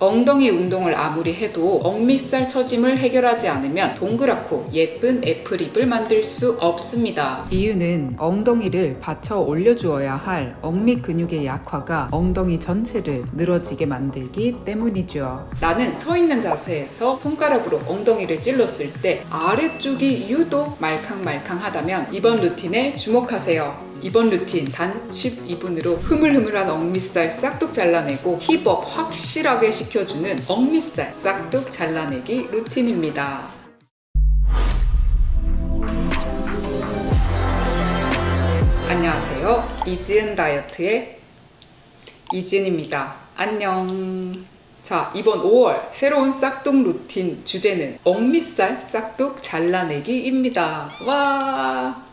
엉덩이 운동을 아무리 해도 엉밑살 처짐을 해결하지 않으면 동그랗고 예쁜 애플힙을 만들 수 없습니다. 이유는 엉덩이를 받쳐 올려주어야 할 엉밑 근육의 약화가 엉덩이 전체를 늘어지게 만들기 때문이죠. 나는 서 있는 자세에서 손가락으로 엉덩이를 찔렀을 때 아래쪽이 유독 말캉말캉하다면 이번 루틴에 주목하세요. 이번 루틴 단 12분으로 흐물흐물한 엉밑살 싹둑 잘라내고 힙업 확실하게 시켜주는 엉밑살 싹둑 잘라내기 루틴입니다. 안녕하세요. 이지은 다이어트의 이지은입니다. 안녕. 자, 이번 5월 새로운 싹둑 루틴 주제는 엉밑살 싹둑 잘라내기입니다. 와!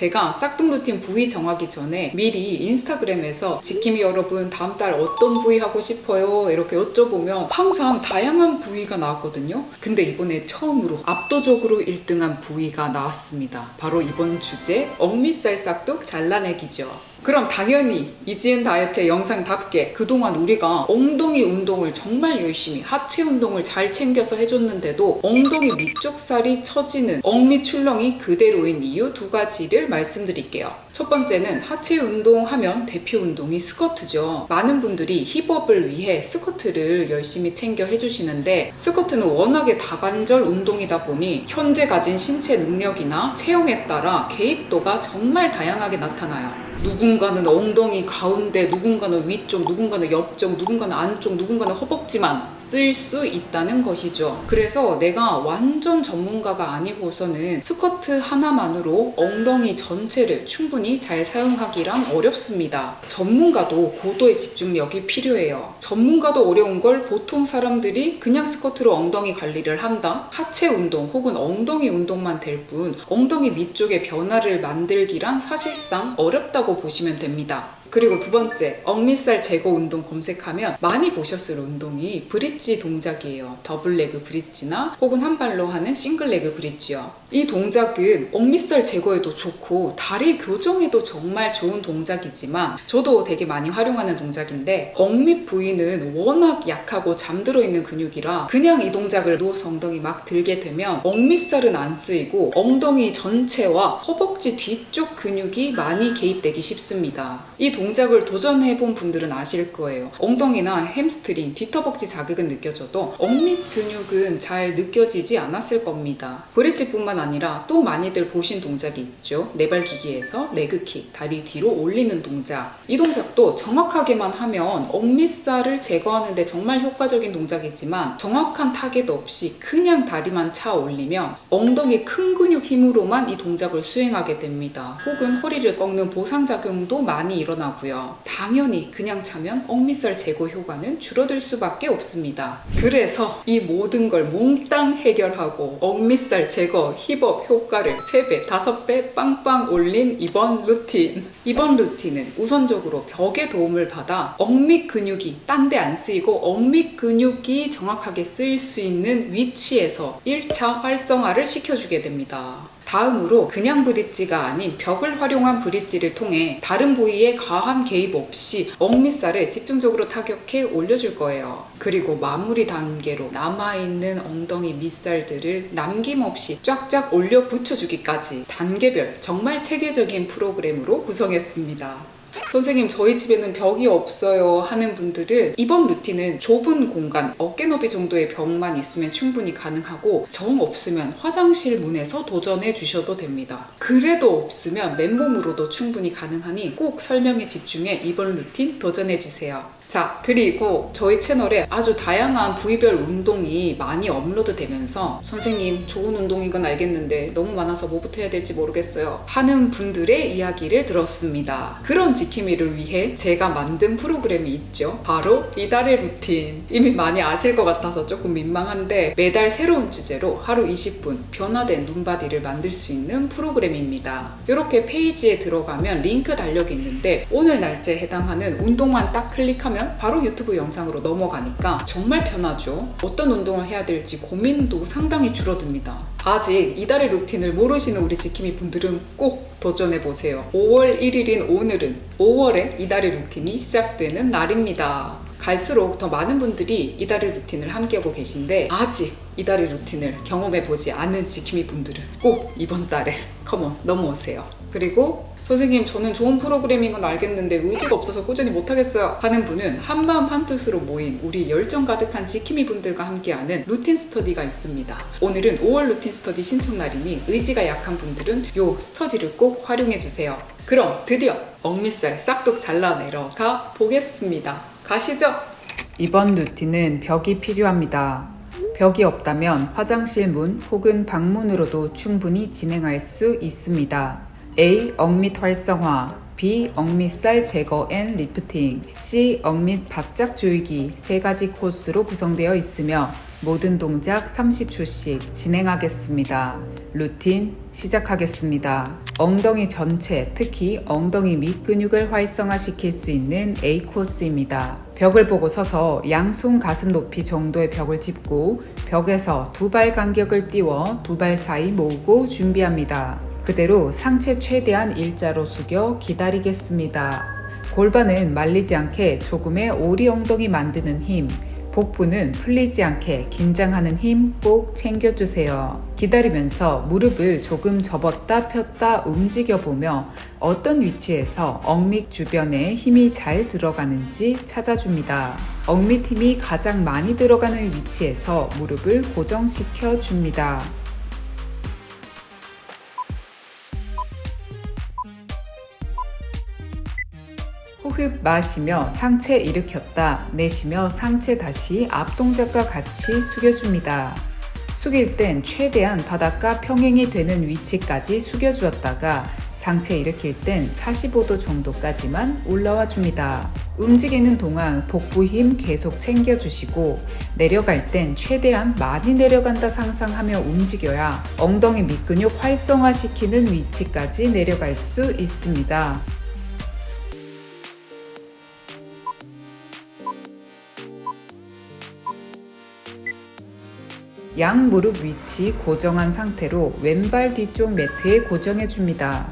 제가 싹둑 루틴 부위 정하기 전에 미리 인스타그램에서 지킴이 여러분 다음 달 어떤 부위 하고 싶어요? 이렇게 여쭤보면 항상 다양한 부위가 나왔거든요. 근데 이번에 처음으로 압도적으로 1등한 부위가 나왔습니다. 바로 이번 주제 엉밑살 싹둑 잘라내기죠. 그럼 당연히 이지은 다이어트의 영상답게 그동안 우리가 엉덩이 운동을 정말 열심히 하체 운동을 잘 챙겨서 해줬는데도 엉덩이 밑쪽 살이 처지는 억밑 출렁이 그대로인 이유 두 가지를 말씀드릴게요. 첫 번째는 하체 운동하면 대표 운동이 스쿼트죠. 많은 분들이 힙업을 위해 스쿼트를 열심히 챙겨 해주시는데 스쿼트는 워낙에 다관절 운동이다 보니 현재 가진 신체 능력이나 체형에 따라 개입도가 정말 다양하게 나타나요. 누군가는 엉덩이 가운데, 누군가는 위쪽, 누군가는 옆쪽, 누군가는 안쪽, 누군가는 허벅지만 쓸 수 있다는 것이죠. 그래서 내가 완전 전문가가 아니고서는 스쿼트 하나만으로 엉덩이 전체를 충분히 잘 사용하기란 어렵습니다. 전문가도 고도의 집중력이 필요해요. 전문가도 어려운 걸 보통 사람들이 그냥 스쿼트로 엉덩이 관리를 한다? 하체 운동 혹은 엉덩이 운동만 될 뿐 엉덩이 밑쪽에 변화를 만들기란 사실상 어렵다고 보시면 됩니다. 그리고 두 번째, 엉밑살 제거 운동 검색하면 많이 보셨을 운동이 브릿지 동작이에요. double leg bridge나 혹은 한 발로 하는 single leg bridge요. 이 동작은 엉밑살 제거에도 좋고 다리 교정에도 정말 좋은 동작이지만 저도 되게 많이 활용하는 동작인데 엉밑 부위는 워낙 약하고 잠들어 있는 근육이라 그냥 이 동작을 누워서 엉덩이 막 들게 되면 엉밑살은 안 쓰이고 엉덩이 전체와 허벅지 뒤쪽 근육이 많이 개입되기 쉽습니다. 이 동작을 도전해본 분들은 아실 거예요. 엉덩이나 햄스트링, 뒤허벅지 자극은 느껴져도 엉밑 근육은 잘 느껴지지 않았을 겁니다. 브릿지뿐만 아니라 또 많이들 보신 동작이 있죠. 네발기기에서 leg kick, 다리 뒤로 올리는 동작. 이 동작도 정확하게만 하면 엉밑살을 제거하는 데 정말 효과적인 동작이지만 정확한 타겟 없이 그냥 다리만 차 올리면 엉덩이 큰 근육 힘으로만 이 동작을 수행하게 됩니다. 혹은 허리를 꺾는 보상작용도 많이 일어나고 나고요. 당연히 그냥 차면 엉밑살 제거 효과는 줄어들 수밖에 없습니다. 그래서 이 모든 걸 몽땅 해결하고 엉밑살 제거 힙업 효과를 3배, 5배 빵빵 올린 이번 루틴. 이번 루틴은 우선적으로 벽에 도움을 받아 억밑 근육이 딴 데 안 쓰이고 억밑 근육이 정확하게 쓰일 수 있는 위치에서 1차 활성화를 시켜주게 됩니다. 다음으로 그냥 브릿지가 아닌 벽을 활용한 브릿지를 통해 다른 부위에 과한 개입 없이 억밑살에 집중적으로 타격해 올려줄 거예요. 그리고 마무리 단계로 남아있는 엉덩이 밑살들을 남김없이 쫙쫙 올려 붙여주기까지 단계별 정말 체계적인 프로그램으로 구성했습니다. 선생님 저희 집에는 벽이 없어요 하는 분들은 이번 루틴은 좁은 공간 어깨 너비 정도의 벽만 있으면 충분히 가능하고 정 없으면 화장실 문에서 도전해 주셔도 됩니다. 그래도 없으면 맨몸으로도 충분히 가능하니 꼭 설명에 집중해 이번 루틴 도전해 주세요 자 그리고 저희 채널에 아주 다양한 부위별 운동이 많이 업로드 되면서 선생님 좋은 운동인 건 알겠는데 너무 많아서 뭐부터 해야 될지 모르겠어요. 하는 분들의 이야기를 들었습니다. 그런 지킴이를 위해 제가 만든 프로그램이 있죠. 바로 이달의 루틴. 이미 많이 아실 것 같아서 조금 민망한데 매달 새로운 주제로 하루 20분 변화된 눈바디를 만들 수 있는 프로그램입니다. 이렇게 페이지에 들어가면 링크 달력이 있는데 오늘 날짜에 해당하는 운동만 딱 클릭하면 하면 바로 유튜브 영상으로 넘어가니까 정말 편하죠. 어떤 운동을 해야 될지 고민도 상당히 줄어듭니다. 아직 이달의 루틴을 모르시는 우리 지킴이 분들은 꼭 도전해보세요. 5월 1일인 오늘은 5월에 이달의 루틴이 시작되는 날입니다. 갈수록 더 많은 분들이 이달의 루틴을 함께하고 계신데 아직 이달의 루틴을 경험해보지 않은 지킴이 분들은 꼭 이번 달에 come on 넘어오세요. 그리고 선생님 저는 좋은 프로그램인 건 알겠는데 의지가 없어서 꾸준히 못하겠어요 하는 분은 한마음 한뜻으로 모인 우리 열정 가득한 지킴이 분들과 함께하는 루틴 스터디가 있습니다. 오늘은 5월 루틴 스터디 신청 날이니 의지가 약한 분들은 요 스터디를 꼭 활용해주세요. 그럼 드디어 엉밑살 싹둑 잘라내러 가 보겠습니다 가시죠 이번 루틴은 벽이 필요합니다 벽이 없다면 화장실 문 혹은 방문으로도 충분히 진행할 수 있습니다. A. 엉밑 활성화 B. 엉밑살 제거 and 리프팅 C. 엉밑 바짝 조이기 세 가지 코스로 구성되어 있으며 모든 동작 30초씩 진행하겠습니다. 루틴 시작하겠습니다. 엉덩이 전체, 특히 엉덩이 밑 근육을 활성화시킬 수 있는 A 코스입니다. 벽을 보고 서서 양손 가슴 높이 정도의 벽을 짚고 벽에서 두 발 간격을 띄워 두 발 사이 모으고 준비합니다. 그대로 상체 최대한 일자로 숙여 기다리겠습니다. 골반은 말리지 않게 조금의 오리 엉덩이 만드는 힘, 복부는 풀리지 않게 긴장하는 힘 꼭 챙겨주세요. 기다리면서 무릎을 조금 접었다 폈다 움직여보며 어떤 위치에서 억밑 주변에 힘이 잘 들어가는지 찾아줍니다. 억밑 힘이 가장 많이 들어가는 위치에서 무릎을 고정시켜 줍니다. 호흡 마시며 상체 일으켰다 내쉬며 상체 다시 앞 동작과 같이 숙여줍니다. 숙일 땐 최대한 바닥과 평행이 되는 위치까지 숙여주었다가 상체 일으킬 땐 45도 정도까지만 올라와 줍니다. 움직이는 동안 복부 힘 계속 챙겨주시고 내려갈 땐 최대한 많이 내려간다 상상하며 움직여야 엉덩이 밑근육 활성화시키는 위치까지 내려갈 수 있습니다. 양 무릎 위치 고정한 상태로 왼발 뒤쪽 매트에 고정해 줍니다.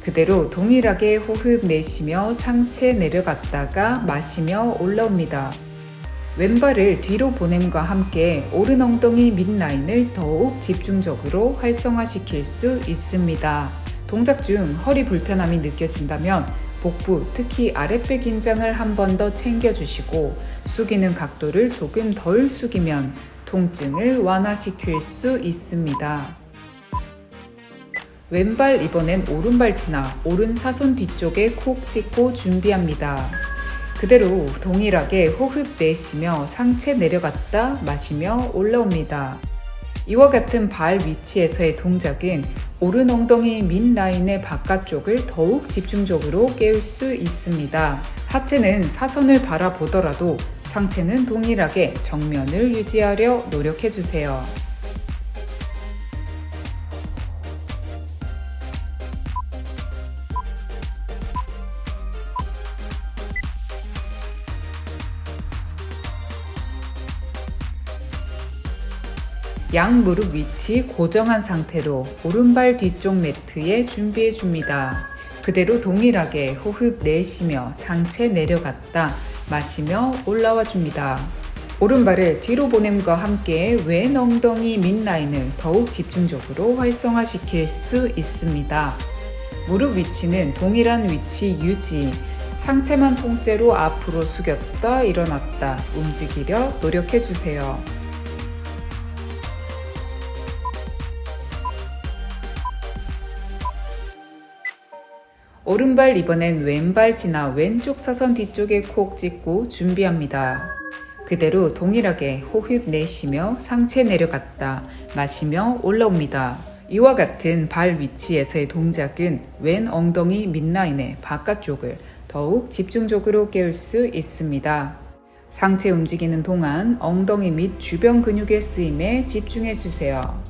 그대로 동일하게 호흡 내쉬며 상체 내려갔다가 마시며 올라옵니다. 왼발을 뒤로 보냄과 함께 오른 엉덩이 밑라인을 더욱 집중적으로 활성화시킬 수 있습니다. 동작 중 허리 불편함이 느껴진다면 복부, 특히 아랫배 긴장을 한 번 더 챙겨주시고 숙이는 각도를 조금 덜 숙이면 통증을 완화시킬 수 있습니다. 왼발 이번엔 오른발 치나 오른 사선 뒤쪽에 콕 찍고 준비합니다. 그대로 동일하게 호흡 내쉬며 상체 내려갔다 마시며 올라옵니다. 이와 같은 발 위치에서의 동작은 오른 엉덩이 밑 라인의 바깥쪽을 더욱 집중적으로 깨울 수 있습니다. 하체는 사선을 바라보더라도 상체는 동일하게 정면을 유지하려 노력해주세요. 양 무릎 위치 고정한 상태로 오른발 뒤쪽 매트에 준비해 줍니다. 그대로 동일하게 호흡 내쉬며 상체 내려갔다 마시며 올라와 줍니다. 오른발을 뒤로 보냄과 함께 왼 엉덩이 밑라인을 더욱 집중적으로 활성화시킬 수 있습니다. 무릎 위치는 동일한 위치 유지, 상체만 통째로 앞으로 숙였다 일어났다 움직이려 노력해 주세요. 오른발 이번엔 왼발 지나 왼쪽 사선 뒤쪽에 콕 찍고 준비합니다. 그대로 동일하게 호흡 내쉬며 상체 내려갔다 마시며 올라옵니다. 이와 같은 발 위치에서의 동작은 왼 엉덩이 밑라인의 바깥쪽을 더욱 집중적으로 깨울 수 있습니다. 상체 움직이는 동안 엉덩이 및 주변 근육의 쓰임에 집중해 주세요.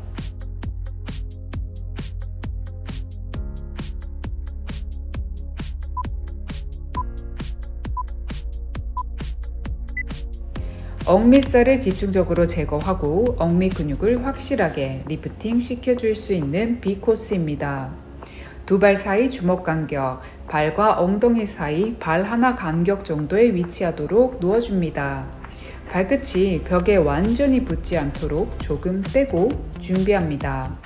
엉밑살을 집중적으로 제거하고 엉밑 근육을 확실하게 리프팅 시켜줄 수 있는 B 코스입니다. 두 발 사이 주먹 간격, 발과 엉덩이 사이 발 하나 간격 정도에 위치하도록 누워줍니다. 발끝이 벽에 완전히 붙지 않도록 조금 떼고 준비합니다.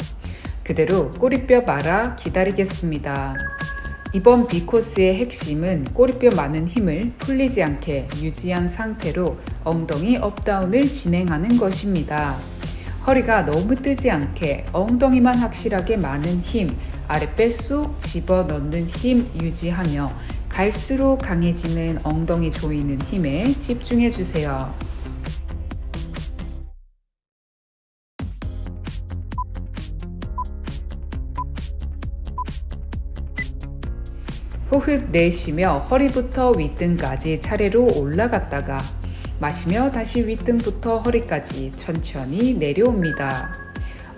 그대로 꼬리뼈 말아 기다리겠습니다. 이번 B코스의 핵심은 꼬리뼈 많은 힘을 풀리지 않게 유지한 상태로 엉덩이 업다운을 진행하는 것입니다. 허리가 너무 뜨지 않게 엉덩이만 확실하게 많은 힘, 아랫배 쏙 집어넣는 힘 유지하며 갈수록 강해지는 엉덩이 조이는 힘에 집중해 주세요. 호흡 내쉬며 허리부터 윗등까지 차례로 올라갔다가 마시며 다시 윗등부터 허리까지 천천히 내려옵니다.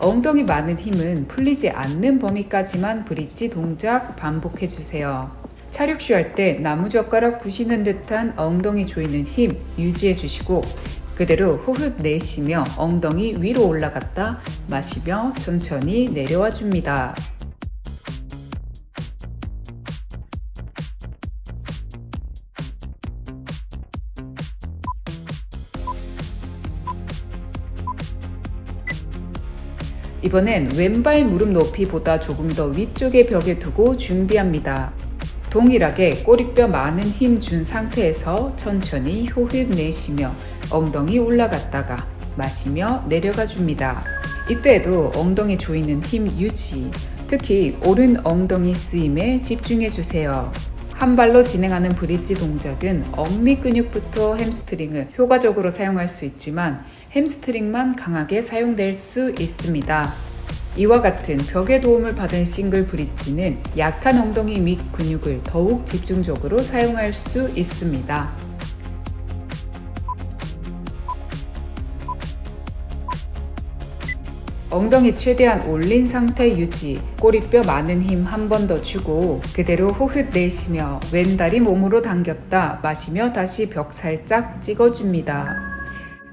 엉덩이 많은 힘은 풀리지 않는 범위까지만 브릿지 동작 반복해 주세요. 차력쉬 할 때 나무젓가락 부시는 듯한 엉덩이 조이는 힘 유지해 주시고 그대로 호흡 내쉬며 엉덩이 위로 올라갔다 마시며 천천히 내려와 줍니다. 이번엔 왼발 무릎 높이보다 조금 더 위쪽의 벽에 두고 준비합니다. 동일하게 꼬리뼈 많은 힘 준 상태에서 천천히 호흡 내쉬며 엉덩이 올라갔다가 마시며 내려가 줍니다. 이때에도 엉덩이 조이는 힘 유지, 특히 오른 엉덩이 쓰임에 집중해 주세요. 한 발로 진행하는 브릿지 동작은 엉밑 근육부터 햄스트링을 효과적으로 사용할 수 있지만 햄스트링만 강하게 사용될 수 있습니다. 이와 같은 벽의 도움을 받은 싱글 브릿지는 약한 엉덩이 밑 근육을 더욱 집중적으로 사용할 수 있습니다. 엉덩이 최대한 올린 상태 유지, 꼬리뼈 많은 힘 한 번 더 주고 그대로 호흡 내쉬며 왼다리 몸으로 당겼다 마시며 다시 벽 살짝 찍어줍니다.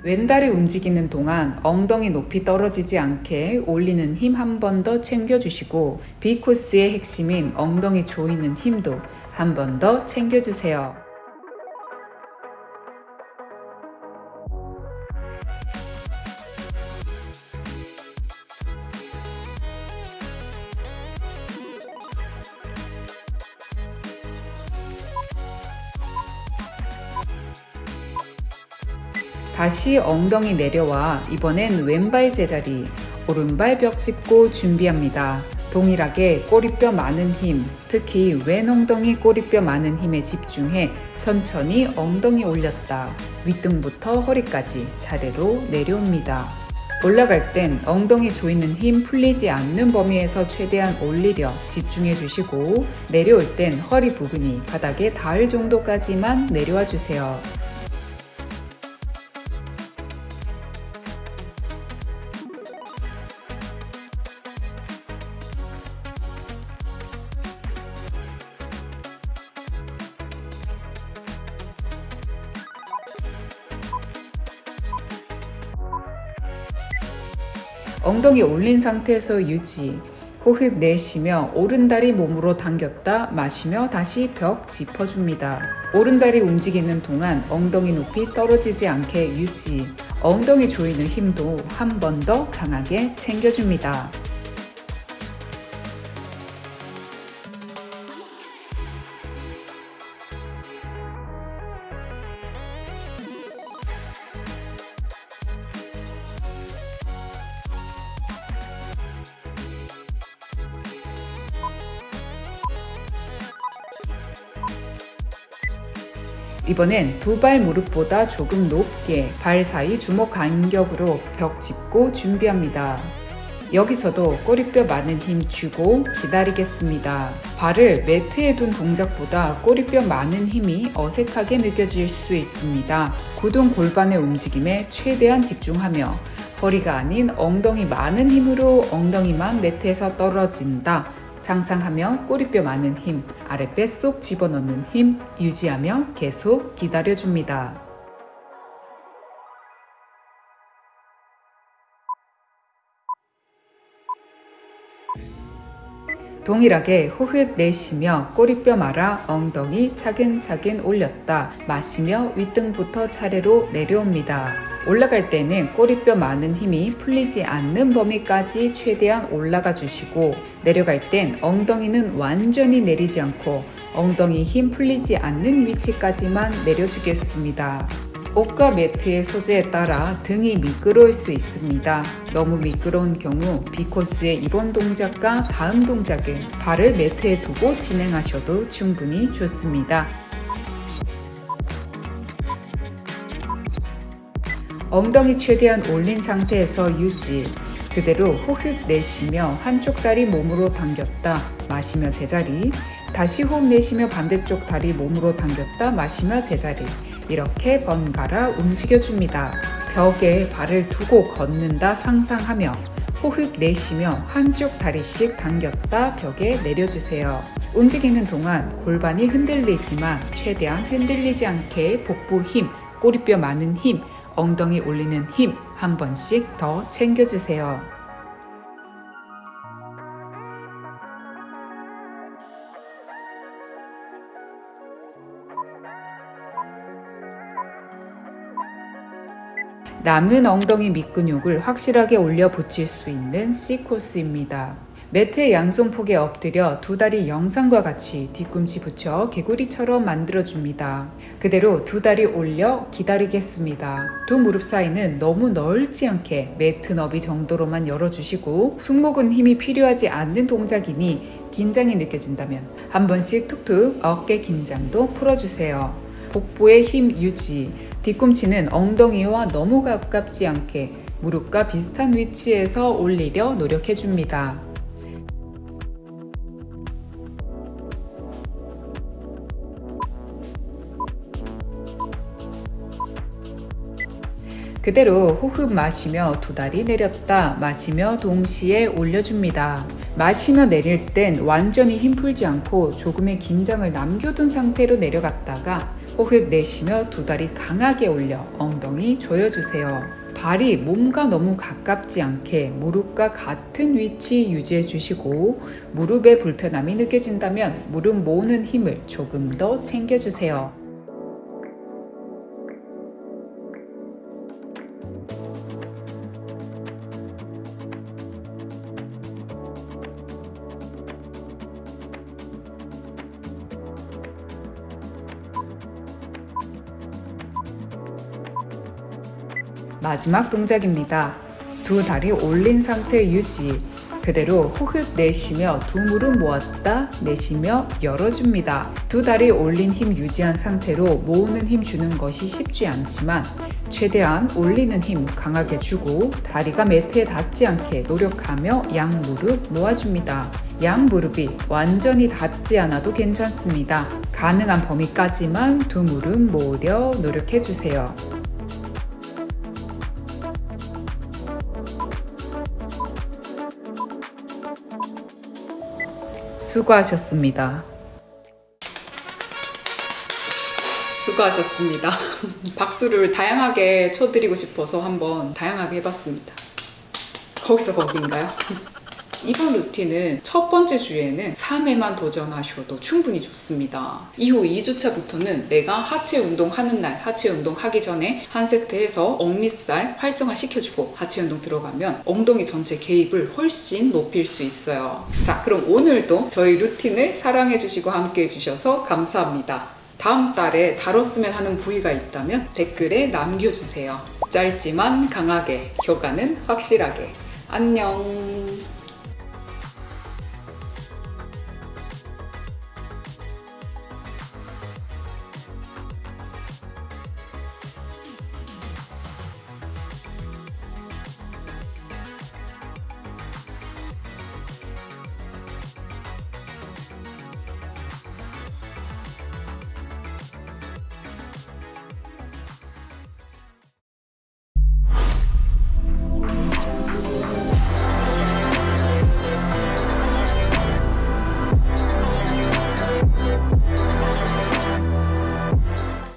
왼다리 움직이는 동안 엉덩이 높이 떨어지지 않게 올리는 힘 한 번 더 챙겨주시고 B코스의 핵심인 엉덩이 조이는 힘도 한 번 더 챙겨주세요. 다시 엉덩이 내려와 이번엔 왼발 제자리, 오른발 벽 짚고 준비합니다. 동일하게 꼬리뼈 많은 힘, 특히 왼 엉덩이 꼬리뼈 많은 힘에 집중해 천천히 엉덩이 올렸다. 윗등부터 허리까지 차례로 내려옵니다. 올라갈 땐 엉덩이 조이는 힘 풀리지 않는 범위에서 최대한 올리려 집중해 주시고 내려올 땐 허리 부분이 바닥에 닿을 정도까지만 내려와 주세요. 엉덩이 올린 상태에서 유지. 호흡 내쉬며 오른다리 몸으로 당겼다 마시며 다시 벽 짚어줍니다. 오른다리 움직이는 동안 엉덩이 높이 떨어지지 않게 유지. 엉덩이 조이는 힘도 한 번 더 강하게 챙겨줍니다. 이번엔 두 발 무릎보다 조금 높게 발 사이 주먹 간격으로 벽 짚고 준비합니다. 여기서도 꼬리뼈 많은 힘 주고 기다리겠습니다. 발을 매트에 둔 동작보다 꼬리뼈 많은 힘이 어색하게 느껴질 수 있습니다. 구동 골반의 움직임에 최대한 집중하며 허리가 아닌 엉덩이 많은 힘으로 엉덩이만 매트에서 떨어진다. 상상하며 꼬리뼈 많은 힘, 아랫배 쏙 집어넣는 힘 유지하며 계속 기다려줍니다. 동일하게 호흡 내쉬며 꼬리뼈 말아 엉덩이 차근차근 올렸다 마시며 윗등부터 차례로 내려옵니다. 올라갈 때는 꼬리뼈 많은 힘이 풀리지 않는 범위까지 최대한 올라가 주시고 내려갈 땐 엉덩이는 완전히 내리지 않고 엉덩이 힘 풀리지 않는 위치까지만 내려주겠습니다. 옷과 매트의 소재에 따라 등이 미끄러울 수 있습니다. 너무 미끄러운 경우 B코스의 이번 동작과 다음 동작은 발을 매트에 두고 진행하셔도 충분히 좋습니다. 엉덩이 최대한 올린 상태에서 유지. 그대로 호흡 내쉬며 한쪽 다리 몸으로 당겼다 마시며 제자리. 다시 호흡 내쉬며 반대쪽 다리 몸으로 당겼다 마시며 제자리. 이렇게 번갈아 움직여줍니다. 벽에 발을 두고 걷는다 상상하며 호흡 내쉬며 한쪽 다리씩 당겼다 벽에 내려주세요. 움직이는 동안 골반이 흔들리지만 최대한 흔들리지 않게 복부 힘, 꼬리뼈 많은 힘, 엉덩이 올리는 힘 한 번씩 더 챙겨주세요. 남은 엉덩이 밑근육을 확실하게 올려 붙일 수 있는 C코스입니다. 매트의 양손 폭에 엎드려 두 다리 영상과 같이 뒤꿈치 붙여 개구리처럼 만들어줍니다. 그대로 두 다리 올려 기다리겠습니다. 두 무릎 사이는 너무 넓지 않게 매트 너비 정도로만 열어주시고 승모근 힘이 필요하지 않는 동작이니 긴장이 느껴진다면 한 번씩 툭툭 어깨 긴장도 풀어주세요. 복부의 힘 유지, 뒤꿈치는 엉덩이와 너무 가깝지 않게 무릎과 비슷한 위치에서 올리려 노력해줍니다. 그대로 호흡 마시며 두 다리 내렸다 마시며 동시에 올려줍니다. 마시며 내릴 땐 완전히 힘 풀지 않고 조금의 긴장을 남겨둔 상태로 내려갔다가 호흡 내쉬며 두 다리 강하게 올려 엉덩이 조여주세요. 발이 몸과 너무 가깝지 않게 무릎과 같은 위치 유지해 주시고 무릎에 불편함이 느껴진다면 무릎 모으는 힘을 조금 더 챙겨주세요. 마지막 동작입니다. 두 다리 올린 상태 유지. 그대로 호흡 내쉬며 두 무릎 모았다 내쉬며 열어줍니다. 두 다리 올린 힘 유지한 상태로 모으는 힘 주는 것이 쉽지 않지만 최대한 올리는 힘 강하게 주고 다리가 매트에 닿지 않게 노력하며 양 무릎 모아줍니다. 양 무릎이 완전히 닿지 않아도 괜찮습니다. 가능한 범위까지만 두 무릎 모으려 노력해주세요. 수고하셨습니다. 수고하셨습니다. 박수를 다양하게 쳐드리고 싶어서 한번 다양하게 해봤습니다. 거기서 거기인가요? 이번 루틴은 첫 번째 주에는 3회만 도전하셔도 충분히 좋습니다. 이후 2주차부터는 내가 하체 운동 하는 날, 하체 운동 하기 전에 한 세트 해서 억밑살 활성화 시켜주고 하체 운동 들어가면 엉덩이 전체 개입을 훨씬 높일 수 있어요. 자, 그럼 오늘도 저희 루틴을 사랑해주시고 함께 해주셔서 감사합니다. 다음 달에 다뤘으면 하는 부위가 있다면 댓글에 남겨주세요. 짧지만 강하게, 효과는 확실하게. 안녕.